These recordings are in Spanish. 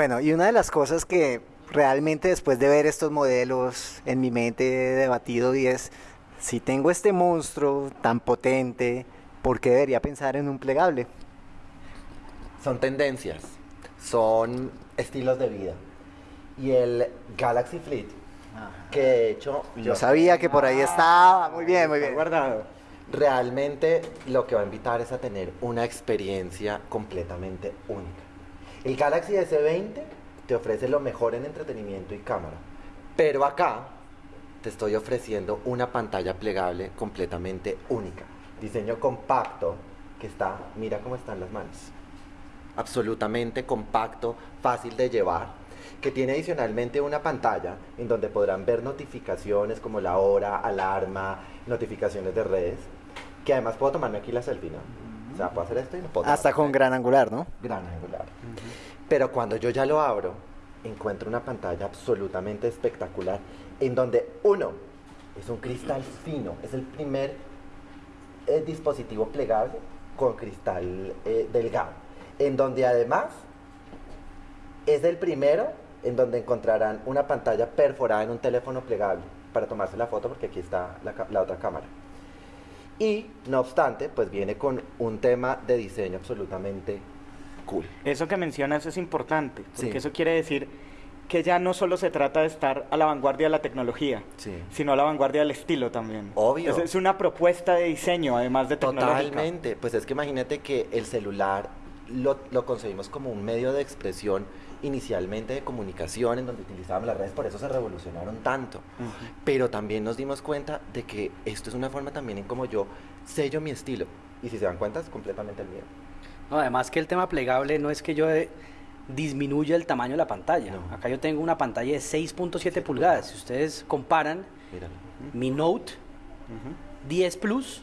Bueno, y una de las cosas que realmente después de ver estos modelos en mi mente he debatido y es, si tengo este monstruo tan potente, ¿por qué debería pensar en un plegable? Son tendencias, son estilos de vida. Y el Galaxy Fleet, que de hecho... Yo sabía que por ahí estaba, muy bien, muy bien. guardado. Realmente lo que va a invitar es a tener una experiencia completamente única. El Galaxy S20 te ofrece lo mejor en entretenimiento y cámara. Pero acá te estoy ofreciendo una pantalla plegable completamente única. Diseño compacto que está, mira cómo están las manos. Absolutamente compacto, fácil de llevar, que tiene adicionalmente una pantalla en donde podrán ver notificaciones como la hora, alarma, notificaciones de redes, que además puedo tomarme aquí la selfie, ¿no? O sea, puedo hacer esto y no puedo. Hasta con gran angular, ¿no? Gran angular. Pero cuando yo ya lo abro, encuentro una pantalla absolutamente espectacular en donde uno es un cristal fino, es el primer eh, dispositivo plegable con cristal eh, delgado, en donde además es el primero en donde encontrarán una pantalla perforada en un teléfono plegable para tomarse la foto porque aquí está la, la otra cámara. Y no obstante, pues viene con un tema de diseño absolutamente cool. Eso que mencionas es importante, porque Sí. eso quiere decir que ya no solo se trata de estar a la vanguardia de la tecnología, Sí. sino a la vanguardia del estilo también. Obvio. Es, es una propuesta de diseño, además de tecnológica. Totalmente. Pues es que imagínate que el celular lo, lo concebimos como un medio de expresión inicialmente de comunicación en donde utilizábamos las redes, por eso se revolucionaron tanto. Ujú. Pero también nos dimos cuenta de que esto es una forma también en como yo sello mi estilo. Y si se dan cuenta, es completamente el mío. No, además que el tema plegable no es que yo eh, disminuya el tamaño de la pantalla. No. Acá yo tengo una pantalla de 6.7 pulgadas. Si ustedes comparan, Míralo. mi Note Ujú. 10 Plus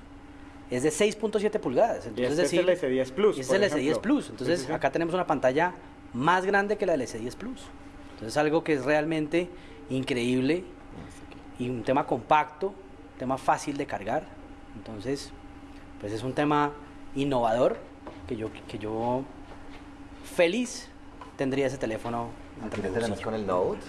es de 6.7 pulgadas. Y Entonces, este decir, es el S10 Plus. y este es por el S10 ejemplo. Plus. Sí, Entonces, sí, sí. acá tenemos una pantalla más grande que la del S10 Plus. Entonces, algo que es realmente increíble y un tema compacto, un tema fácil de cargar. Entonces, pues es un tema innovador que yo, que yo feliz tendría ese teléfono Aquí tenemos con el Note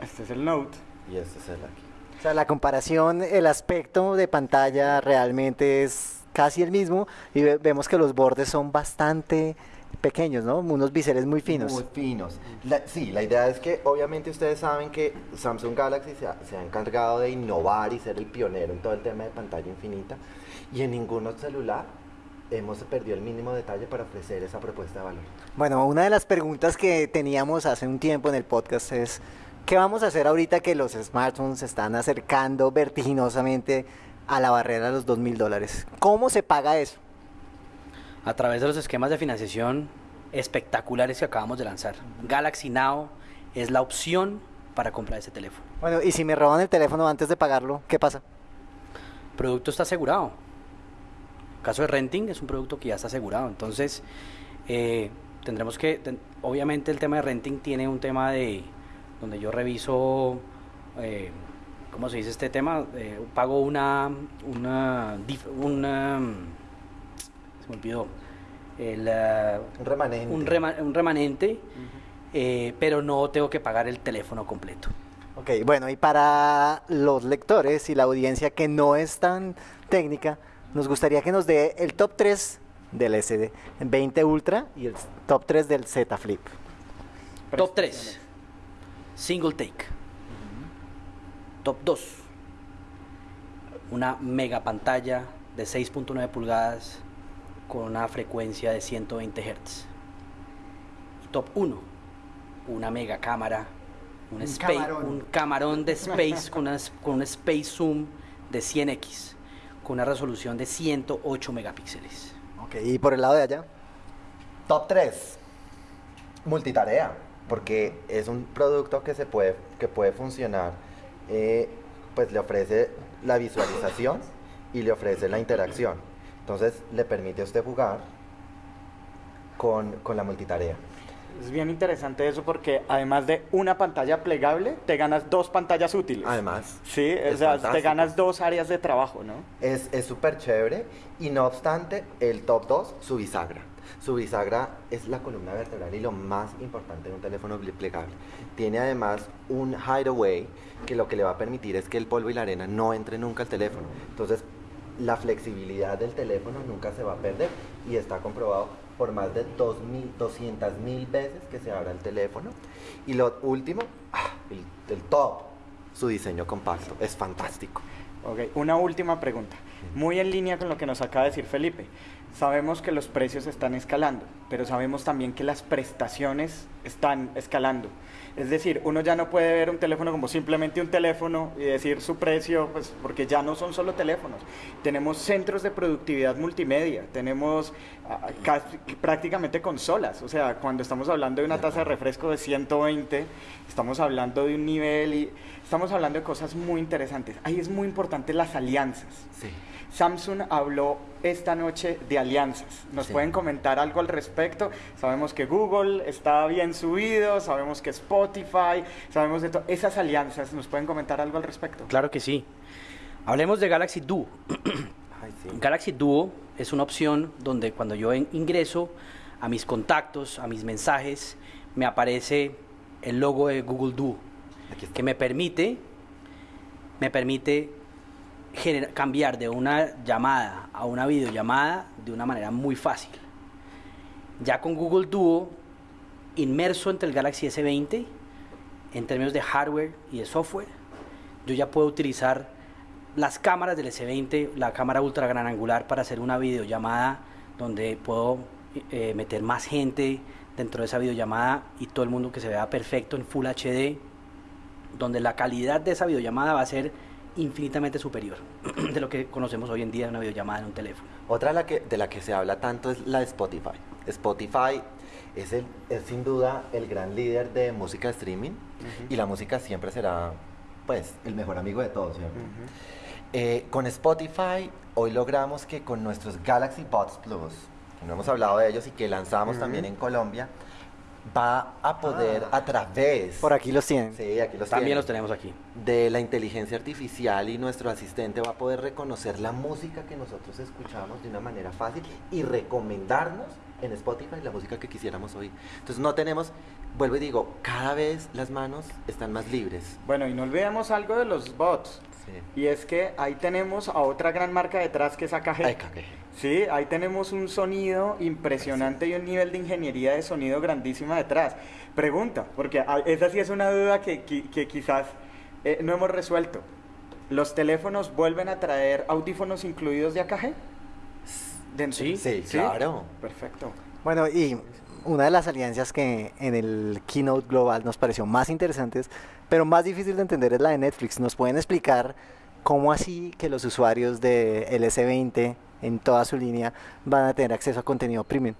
Este es el Note. y este es el aquí. O sea, la comparación, el aspecto de pantalla realmente es casi el mismo y ve- vemos que los bordes son bastante pequeños, ¿no? Unos biseles muy finos. Muy finos. La- sí, la idea es que obviamente ustedes saben que Samsung Galaxy se ha, se ha encargado de innovar y ser el pionero en todo el tema de pantalla infinita y en ningún otro celular hemos perdido el mínimo detalle para ofrecer esa propuesta de valor. Bueno, una de las preguntas que teníamos hace un tiempo en el podcast es, ¿qué vamos a hacer ahorita que los smartphones se están acercando vertiginosamente a la barrera de los 2 mil dólares? ¿Cómo se paga eso? a través de los esquemas de financiación espectaculares que acabamos de lanzar. Galaxy Now es la opción para comprar ese teléfono. Bueno, y si me roban el teléfono antes de pagarlo, ¿qué pasa? El producto está asegurado. Caso de renting es un producto que ya está asegurado. Entonces, eh, tendremos que, ten- obviamente el tema de renting tiene un tema de, donde yo reviso, eh, ¿cómo se dice este tema? Eh, pago una, una, se me olvidó, el, Un remanente. un, rema- un remanente, pero no tengo que pagar el teléfono completo. Ok, bueno, y para los lectores y la audiencia que no es tan técnica, nos gustaría que nos dé el top 3 del SD20 Ultra y el top 3 del Z Flip. Top 3. Single take. Top 2. Una mega pantalla de 6.9 pulgadas con una frecuencia de 120 Hz. Y top 1. Una mega cámara. Un, camarón. un camarón de space con, una- con un space zoom de 100x. Con una resolución de 108 megapíxeles. Ok, y por el lado de allá. Top 3. Multitarea. Porque es un producto que se puede, que puede funcionar. eh, pues le ofrece la visualización y le ofrece la interacción. Entonces le permite a usted jugar con, con la multitarea. Es bien interesante eso porque además de una pantalla plegable, te ganas dos pantallas útiles. Además, Sí, o es sea, te ganas dos áreas de trabajo, ¿no? Es es súper chévere y no obstante, el top 2, su bisagra. Su bisagra es la columna vertebral y lo más importante de un teléfono plegable. Tiene además un hideaway que lo que le va a permitir es que el polvo y la arena no entre nunca al teléfono. Entonces, la flexibilidad del teléfono nunca se va a perder y está comprobado por más de 200 mil veces que se abra el teléfono. Y lo último, ah, el, el top, su diseño compacto. Es fantástico. Ok, una última pregunta. Muy en línea con lo que nos acaba de decir Felipe. Sabemos que los precios están escalando, pero sabemos también que las prestaciones están escalando. Es decir, uno ya no puede ver un teléfono como simplemente un teléfono y decir su precio, pues porque ya no son solo teléfonos. Tenemos centros de productividad multimedia, tenemos ah, casi- prácticamente consolas. O sea, cuando estamos hablando de una taza de refresco de 120, estamos hablando de un nivel y estamos hablando de cosas muy interesantes. Ahí es muy importante las alianzas. Sí. Samsung habló esta noche de alianzas. ¿Nos Sí. pueden comentar algo al respecto? Sabemos que Google está bien subido, sabemos que Spotify, sabemos de todo. Esas alianzas, ¿nos pueden comentar algo al respecto? Claro que sí. Hablemos de Galaxy Duo. Ay, sí. Galaxy Duo es una opción donde cuando yo ingreso a mis contactos, a mis mensajes, me aparece el logo de Google Duo, que me permite, me permite cambiar de una llamada a una videollamada de una manera muy fácil. Ya con Google Duo, inmerso entre el Galaxy S20, en términos de hardware y de software, yo ya puedo utilizar las cámaras del S20, la cámara ultra gran angular para hacer una videollamada donde puedo eh, meter más gente dentro de esa videollamada y todo el mundo que se vea perfecto en Full HD, donde la calidad de esa videollamada va a ser infinitamente superior de lo que conocemos hoy en día de una videollamada en un teléfono. Otra de la, que, de la que se habla tanto es la de Spotify. Spotify es, el, es sin duda el gran líder de música streaming y la música siempre será pues el mejor amigo de todos, ¿cierto? Eh, con Spotify hoy logramos que con nuestros Galaxy Buds Plus, que no hemos hablado de ellos y que lanzamos también en Colombia, va a poder a través... Por aquí los tienen. Sí, aquí los También tienen los tenemos aquí. de la inteligencia artificial y nuestro asistente va a poder reconocer la música que nosotros escuchamos de una manera fácil y recomendarnos en Spotify la música que quisiéramos oír. Entonces no tenemos, vuelvo y digo, cada vez las manos están más libres. Bueno, y no olvidemos algo de los bots. Sí. Y es que ahí tenemos a otra gran marca detrás que es AKG. Cagué. Sí, ahí tenemos un sonido impresionante y un nivel de ingeniería de sonido grandísima detrás. Pregunta, porque esa sí es una duda que, que quizás eh, no hemos resuelto. ¿Los teléfonos vuelven a traer audífonos incluidos de AKG? Dentro. Sí. Sí, claro. Perfecto. Bueno, y una de las alianzas que en el keynote global nos pareció más interesantes, pero más difícil de entender es la de Netflix. ¿Nos pueden explicar cómo así que los usuarios de S20 en toda su línea van a tener acceso a contenido premium?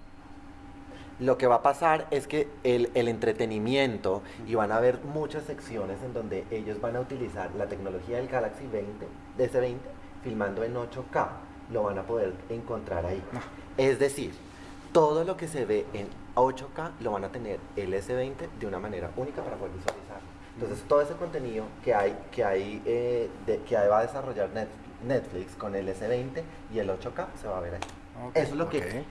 Lo que va a pasar es que el, el entretenimiento y van a haber muchas secciones en donde ellos van a utilizar la tecnología del Galaxy 20, de S20, filmando en 8K. Lo van a poder encontrar ahí. Es decir, todo lo que se ve en 8K lo van a tener el S20 de una manera única para poder visualizar. Entonces, todo ese contenido que hay, que hay, eh, de- que va a desarrollar Net- Netflix con el S20 y el 8K se va a ver ahí. Ok. Eso es lo Ok. que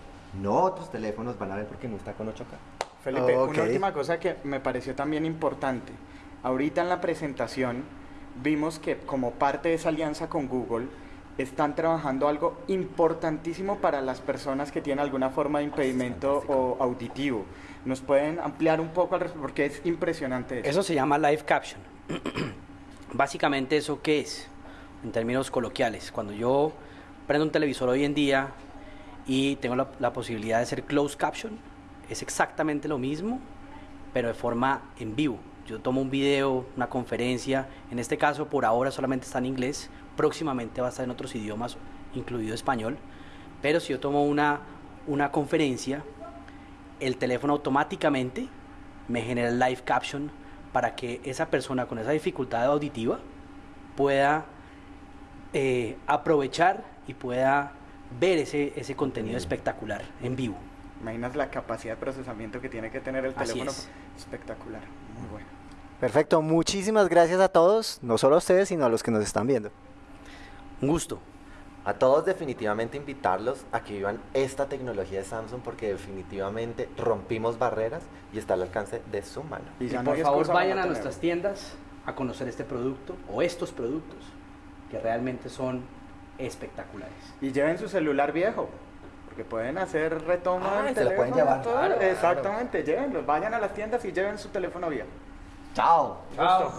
no otros teléfonos van a ver porque no está con 8K. Felipe, Ok. una última cosa que me pareció también importante. Ahorita en la presentación vimos que como parte de esa alianza con Google están trabajando algo importantísimo para las personas que tienen alguna forma de impedimento o auditivo. ¿Nos pueden ampliar un poco al respecto? Porque es impresionante eso. Eso se llama live caption. Básicamente eso qué es, en términos coloquiales. Cuando yo prendo un televisor hoy en día y tengo la, la posibilidad de hacer closed caption, es exactamente lo mismo, pero de forma en vivo. Yo tomo un video, una conferencia, en este caso por ahora solamente está en inglés, próximamente va a estar en otros idiomas, incluido español, pero si yo tomo una, una conferencia, el teléfono automáticamente me genera el live caption para que esa persona con esa dificultad auditiva pueda eh, aprovechar y pueda ver ese, ese contenido espectacular en vivo. Imaginas la capacidad de procesamiento que tiene que tener el Así teléfono. es. Espectacular, muy bueno. Perfecto, muchísimas gracias a todos, no solo a ustedes, sino a los que nos están viendo. Un gusto. A todos definitivamente invitarlos a que vivan esta tecnología de Samsung porque definitivamente rompimos barreras y está al alcance de su mano. Y Y ya no por favor vayan a nuestras tiendas a conocer este producto o estos productos que realmente son espectaculares. Y lleven su celular viejo, porque pueden hacer retoma Ah, del se lo pueden teléfono, llevar, todo. claro, claro. Exactamente, llévenlo. Vayan a las tiendas y lleven su teléfono viejo. Chao. Chao.